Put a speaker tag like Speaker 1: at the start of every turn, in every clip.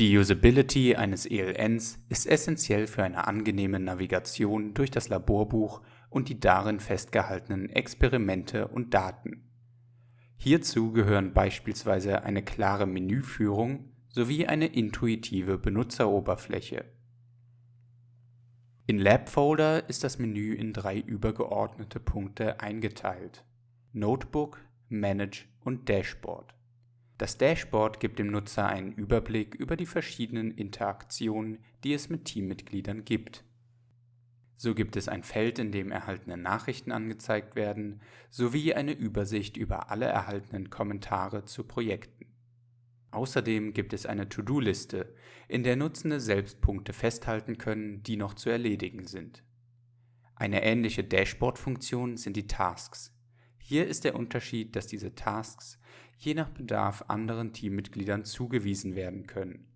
Speaker 1: Die Usability eines ELNs ist essentiell für eine angenehme Navigation durch das Laborbuch und die darin festgehaltenen Experimente und Daten. Hierzu gehören beispielsweise eine klare Menüführung sowie eine intuitive Benutzeroberfläche. In Lab-Folder ist das Menü in drei übergeordnete Punkte eingeteilt: Notebook, Manage und Dashboard. Das Dashboard gibt dem Nutzer einen Überblick über die verschiedenen Interaktionen, die es mit Teammitgliedern gibt. So gibt es ein Feld, in dem erhaltene Nachrichten angezeigt werden, sowie eine Übersicht über alle erhaltenen Kommentare zu Projekten. Außerdem gibt es eine To-Do-Liste, in der Nutzende selbst Punkte festhalten können, die noch zu erledigen sind. Eine ähnliche Dashboard-Funktion sind die Tasks. Hier ist der Unterschied, dass diese Tasks je nach Bedarf anderen Teammitgliedern zugewiesen werden können.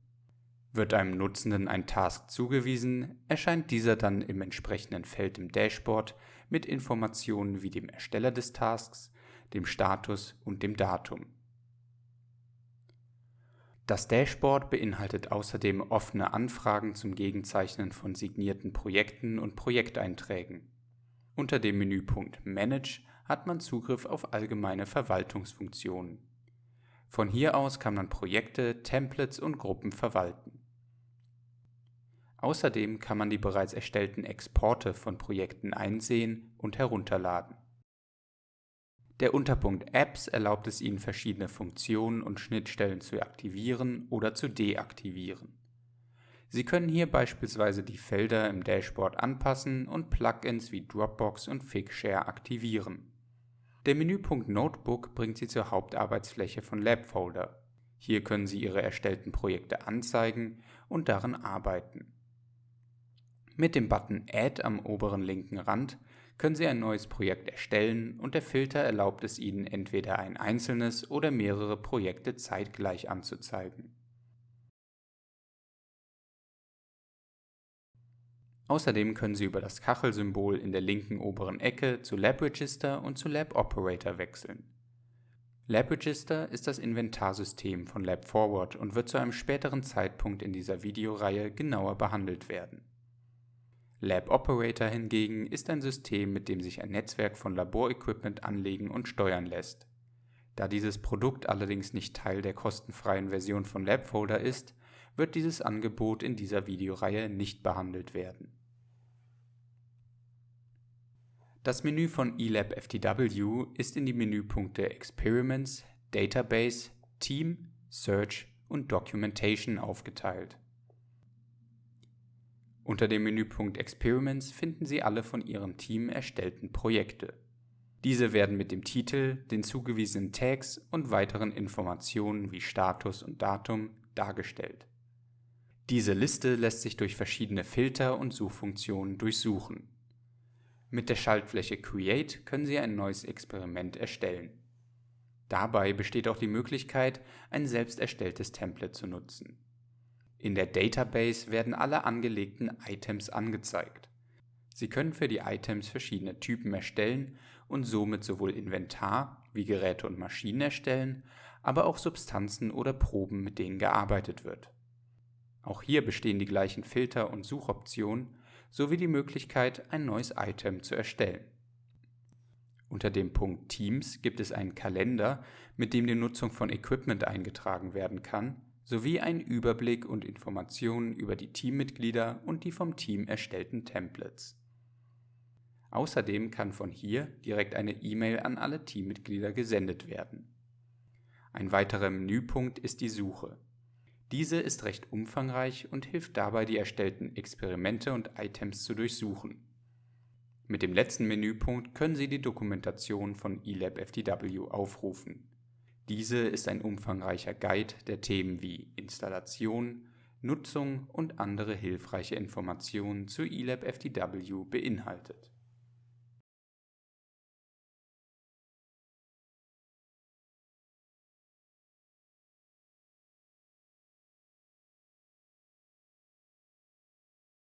Speaker 1: Wird einem Nutzenden ein Task zugewiesen, erscheint dieser dann im entsprechenden Feld im Dashboard mit Informationen wie dem Ersteller des Tasks, dem Status und dem Datum. Das Dashboard beinhaltet außerdem offene Anfragen zum Gegenzeichnen von signierten Projekten und Projekteinträgen. Unter dem Menüpunkt Manage hat man Zugriff auf allgemeine Verwaltungsfunktionen. Von hier aus kann man Projekte, Templates und Gruppen verwalten. Außerdem kann man die bereits erstellten Exporte von Projekten einsehen und herunterladen. Der Unterpunkt Apps erlaubt es Ihnen verschiedene Funktionen und Schnittstellen zu aktivieren oder zu deaktivieren. Sie können hier beispielsweise die Felder im Dashboard anpassen und Plugins wie Dropbox und Figshare aktivieren. Der Menüpunkt Notebook bringt Sie zur Hauptarbeitsfläche von Labfolder. Hier können Sie Ihre erstellten Projekte anzeigen und darin arbeiten. Mit dem Button Add am oberen linken Rand können Sie ein neues Projekt erstellen und der Filter erlaubt es Ihnen entweder ein einzelnes oder mehrere Projekte zeitgleich anzuzeigen. Außerdem können Sie über das Kachelsymbol in der linken oberen Ecke zu LabRegister und zu LabOperator wechseln. LabRegister ist das Inventarsystem von LabForward und wird zu einem späteren Zeitpunkt in dieser Videoreihe genauer behandelt werden. LabOperator hingegen ist ein System, mit dem sich ein Netzwerk von Laborequipment anlegen und steuern lässt. Da dieses Produkt allerdings nicht Teil der kostenfreien Version von LabFolder ist, wird dieses Angebot in dieser Videoreihe nicht behandelt werden. Das Menü von eLab FTW ist in die Menüpunkte Experiments, Database, Team, Search und Documentation aufgeteilt. Unter dem Menüpunkt Experiments finden Sie alle von Ihrem Team erstellten Projekte. Diese werden mit dem Titel, den zugewiesenen Tags und weiteren Informationen wie Status und Datum dargestellt. Diese Liste lässt sich durch verschiedene Filter und Suchfunktionen durchsuchen. Mit der Schaltfläche Create können Sie ein neues Experiment erstellen. Dabei besteht auch die Möglichkeit, ein selbst erstelltes Template zu nutzen. In der Database werden alle angelegten Items angezeigt. Sie können für die Items verschiedene Typen erstellen und somit sowohl Inventar wie Geräte und Maschinen erstellen, aber auch Substanzen oder Proben, mit denen gearbeitet wird. Auch hier bestehen die gleichen Filter und Suchoptionen sowie die Möglichkeit, ein neues Item zu erstellen. Unter dem Punkt Teams gibt es einen Kalender, mit dem die Nutzung von Equipment eingetragen werden kann, sowie einen Überblick und Informationen über die Teammitglieder und die vom Team erstellten Templates. Außerdem kann von hier direkt eine E-Mail an alle Teammitglieder gesendet werden. Ein weiterer Menüpunkt ist die Suche. Diese ist recht umfangreich und hilft dabei, die erstellten Experimente und Items zu durchsuchen. Mit dem letzten Menüpunkt können Sie die Dokumentation von eLab FTW aufrufen. Diese ist ein umfangreicher Guide, der Themen wie Installation, Nutzung und andere hilfreiche Informationen zu eLab FTW beinhaltet